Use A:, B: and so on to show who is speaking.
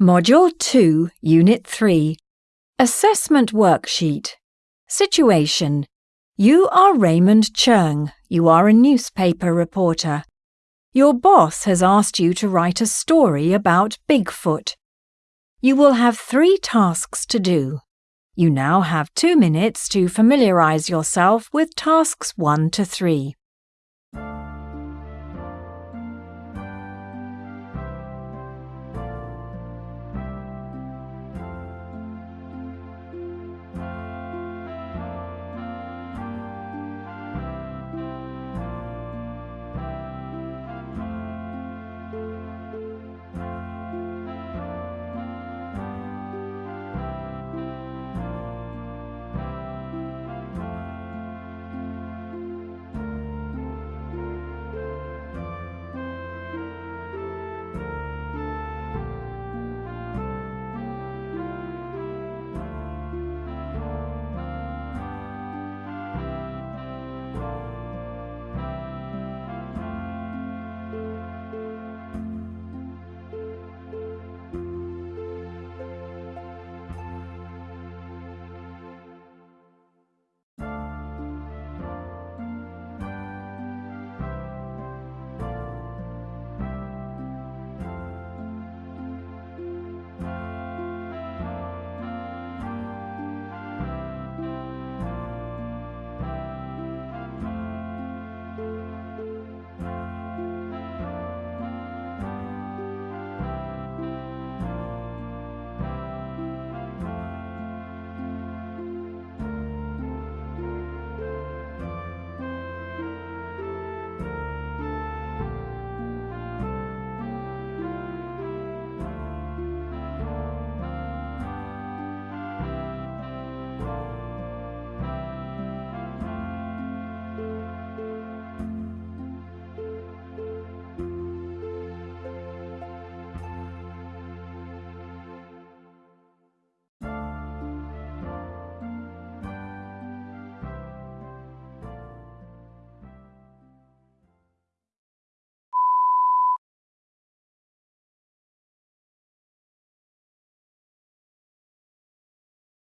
A: Module 2, Unit 3 Assessment Worksheet Situation You are Raymond Chung. You are a newspaper reporter. Your boss has asked you to write a story about Bigfoot. You will have three tasks to do. You now have two minutes to familiarize yourself with tasks 1 to 3.